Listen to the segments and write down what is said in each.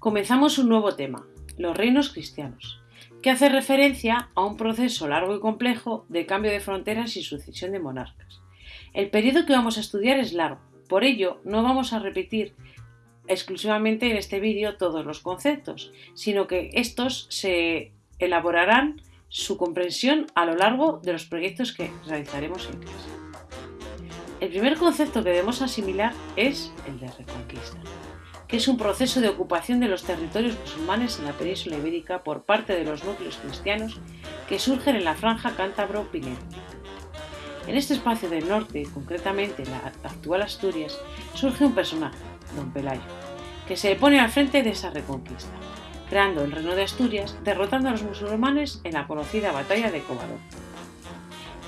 comenzamos un nuevo tema, los reinos cristianos, que hace referencia a un proceso largo y complejo de cambio de fronteras y sucesión de monarcas. El periodo que vamos a estudiar es largo, por ello no vamos a repetir exclusivamente en este vídeo todos los conceptos, sino que estos se elaborarán su comprensión a lo largo de los proyectos que realizaremos en clase. El primer concepto que debemos asimilar es el de reconquista, que es un proceso de ocupación de los territorios musulmanes en la península ibérica por parte de los núcleos cristianos que surgen en la franja cántabro-pinera. En este espacio del norte, concretamente la actual Asturias, surge un personaje, don Pelayo, que se pone al frente de esa reconquista creando el reino de Asturias, derrotando a los musulmanes en la conocida batalla de Covadonga.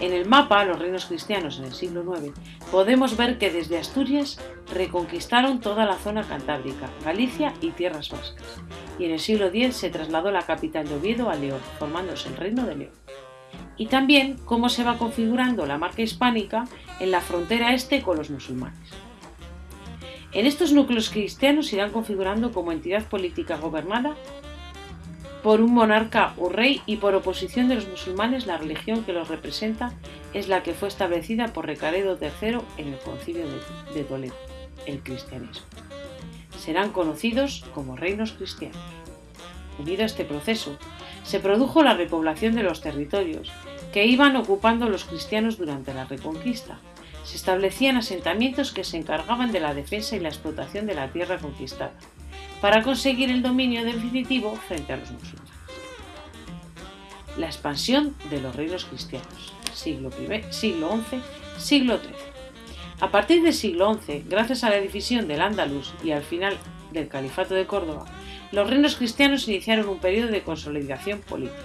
En el mapa, los reinos cristianos en el siglo IX, podemos ver que desde Asturias reconquistaron toda la zona cantábrica, Galicia y tierras vascas, y en el siglo X se trasladó la capital de Oviedo a León, formándose el Reino de León. Y también cómo se va configurando la marca hispánica en la frontera este con los musulmanes. En estos núcleos cristianos se irán configurando como entidad política gobernada por un monarca o rey y por oposición de los musulmanes la religión que los representa es la que fue establecida por Recaredo III en el concilio de Toledo, el cristianismo. Serán conocidos como reinos cristianos. Unido a este proceso, se produjo la repoblación de los territorios que iban ocupando los cristianos durante la Reconquista, se establecían asentamientos que se encargaban de la defensa y la explotación de la tierra conquistada, para conseguir el dominio definitivo frente a los musulmanes. La expansión de los reinos cristianos, siglo, siglo XI, siglo XIII. A partir del siglo XI, gracias a la división del Andalus y al final del Califato de Córdoba, los reinos cristianos iniciaron un periodo de consolidación política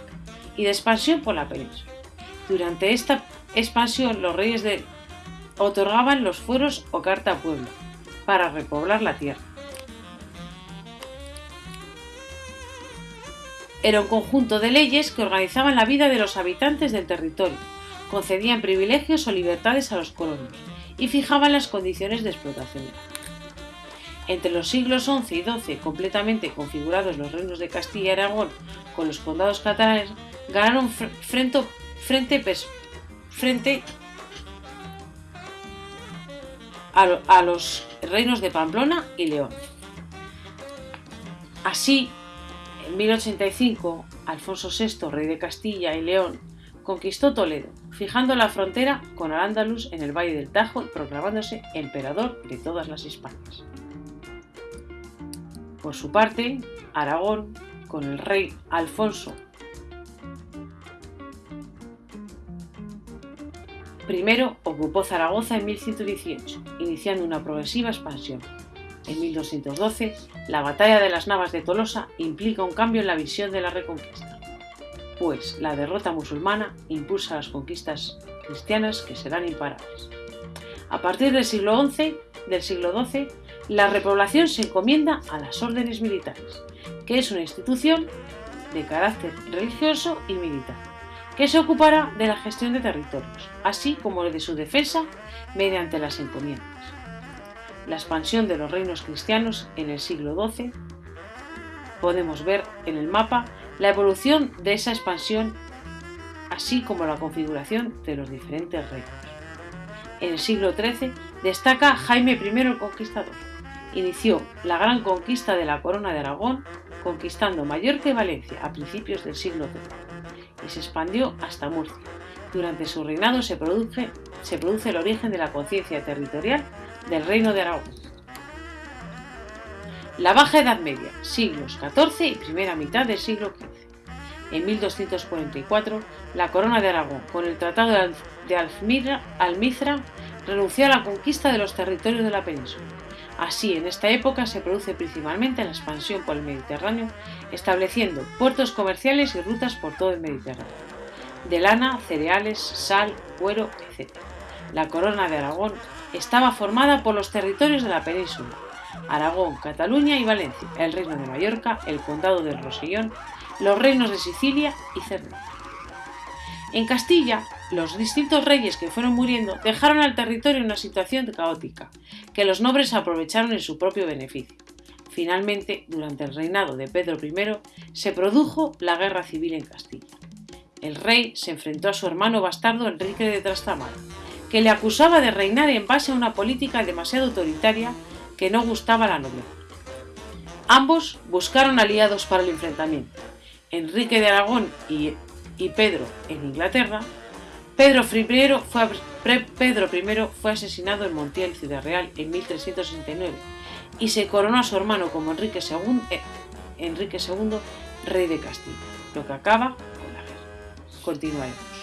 y de expansión por la península. Durante esta expansión, los reyes otorgaban los fueros o carta a pueblo, para repoblar la tierra. Era un conjunto de leyes que organizaban la vida de los habitantes del territorio, concedían privilegios o libertades a los colonos y fijaban las condiciones de explotación. Entre los siglos XI y XII, completamente configurados los reinos de Castilla y Aragón con los condados catalanes, ganaron frente, frente, a, los reinos de Pamplona y León. Así, en 1085, Alfonso VI, rey de Castilla y León, conquistó Toledo, fijando la frontera con Al-Ándalus en el Valle del Tajo y proclamándose emperador de todas las Hispanias. Por su parte, Aragón, con el rey Alfonso Primero ocupó Zaragoza en 1118, iniciando una progresiva expansión. En 1212, la batalla de las Navas de Tolosa implica un cambio en la visión de la reconquista, pues la derrota musulmana impulsa las conquistas cristianas que serán imparables. A partir del siglo XI, del siglo XII, la repoblación se encomienda a las órdenes militares, que es una institución de carácter religioso y militar que se ocupará de la gestión de territorios, así como de su defensa mediante las encomiendas. La expansión de los reinos cristianos en el siglo XII podemos ver en el mapa la evolución de esa expansión, así como la configuración de los diferentes reinos. En el siglo XIII destaca Jaime I el Conquistador. Inició la gran conquista de la corona de Aragón, conquistando Mallorca y Valencia a principios del siglo XIII y se expandió hasta Murcia. Durante su reinado se produce, se produce el origen de la conciencia territorial del Reino de Aragón. La Baja Edad Media, siglos XIV y primera mitad del siglo XV. En 1244, la corona de Aragón, con el Tratado de Almizra, renunció a la conquista de los territorios de la península Así, en esta época se produce principalmente la expansión por el Mediterráneo, estableciendo puertos comerciales y rutas por todo el Mediterráneo, de lana, cereales, sal, cuero, etc. La corona de Aragón estaba formada por los territorios de la península, Aragón, Cataluña y Valencia, el reino de Mallorca, el condado del Rosellón, los reinos de Sicilia y Cerdeña. En Castilla, los distintos reyes que fueron muriendo dejaron al territorio en una situación caótica, que los nobles aprovecharon en su propio beneficio. Finalmente, durante el reinado de Pedro I, se produjo la guerra civil en Castilla. El rey se enfrentó a su hermano bastardo Enrique de Trastámara, que le acusaba de reinar en base a una política demasiado autoritaria que no gustaba a la nobleza. Ambos buscaron aliados para el enfrentamiento. Enrique de Aragón y, Pedro en Inglaterra. Pedro I, fue, asesinado en Montiel, Ciudad Real, en 1369 y se coronó a su hermano como Enrique II, eh, Enrique II, rey de Castilla, lo que acaba con la guerra. Continuaremos.